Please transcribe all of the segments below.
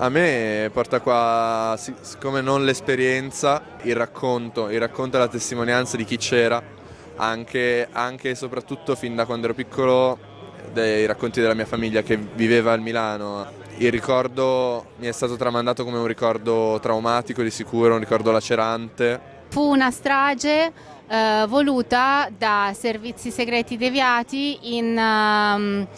A me porta qua, siccome non l'esperienza, il racconto, il racconto e la testimonianza di chi c'era, anche, e soprattutto fin da quando ero piccolo, dei racconti della mia famiglia che viveva a Milano. Il ricordo mi è stato tramandato come un ricordo traumatico di sicuro, un ricordo lacerante. Fu una strage eh, voluta da servizi segreti deviati in... Um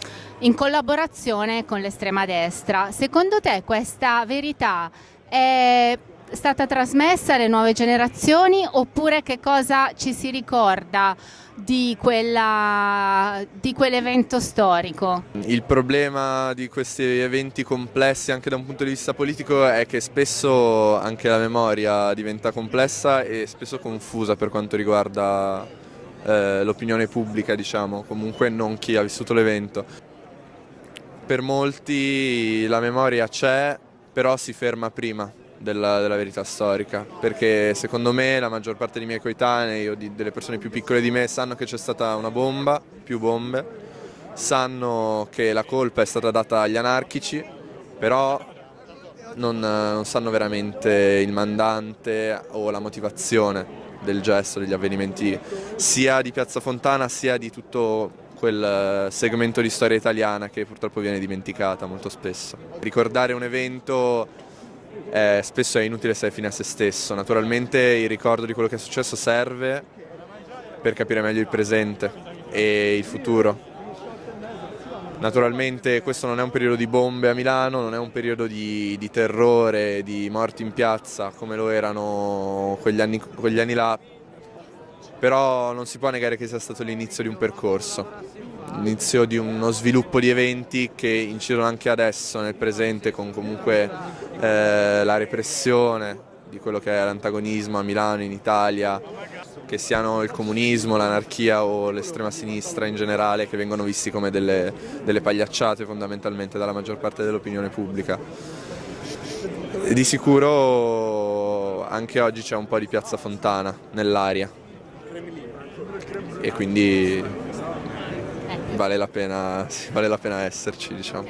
in collaborazione con l'estrema destra. Secondo te questa verità è stata trasmessa alle nuove generazioni oppure che cosa ci si ricorda di, quell'evento storico? Il problema di questi eventi complessi anche da un punto di vista politico è che spesso anche la memoria diventa complessa e spesso confusa per quanto riguarda eh, l'opinione pubblica, diciamo, comunque non chi ha vissuto l'evento per molti la memoria c'è, però si ferma prima della, della, verità storica, perché secondo me la maggior parte dei miei coetanei o di, delle persone più piccole di me sanno che c'è stata una bomba, più bombe, sanno che la colpa è stata data agli anarchici, però non, non sanno veramente il mandante o la motivazione del gesto, degli avvenimenti sia di Piazza Fontana sia di tutto quel eh, segmento di storia italiana che purtroppo viene dimenticata molto spesso. Ricordare un evento eh, spesso è inutile se è fine a se stesso, naturalmente il ricordo di quello che è successo serve per capire meglio il presente e il futuro. Naturalmente questo non è un periodo di bombe a Milano, non è un periodo di, di terrore, di morti in piazza come lo erano quegli anni, quegli anni là, però non si può negare che sia stato l'inizio di un percorso, l'inizio di uno sviluppo di eventi che incidono anche adesso nel presente con comunque eh, la repressione di quello che è l'antagonismo a Milano, in Italia, che siano il comunismo, l'anarchia o l'estrema sinistra in generale che vengono visti come delle, delle pagliacciate fondamentalmente dalla maggior parte dell'opinione pubblica. Di sicuro anche oggi c'è un po' di Piazza Fontana nell'aria e quindi vale la pena, vale la pena esserci diciamo.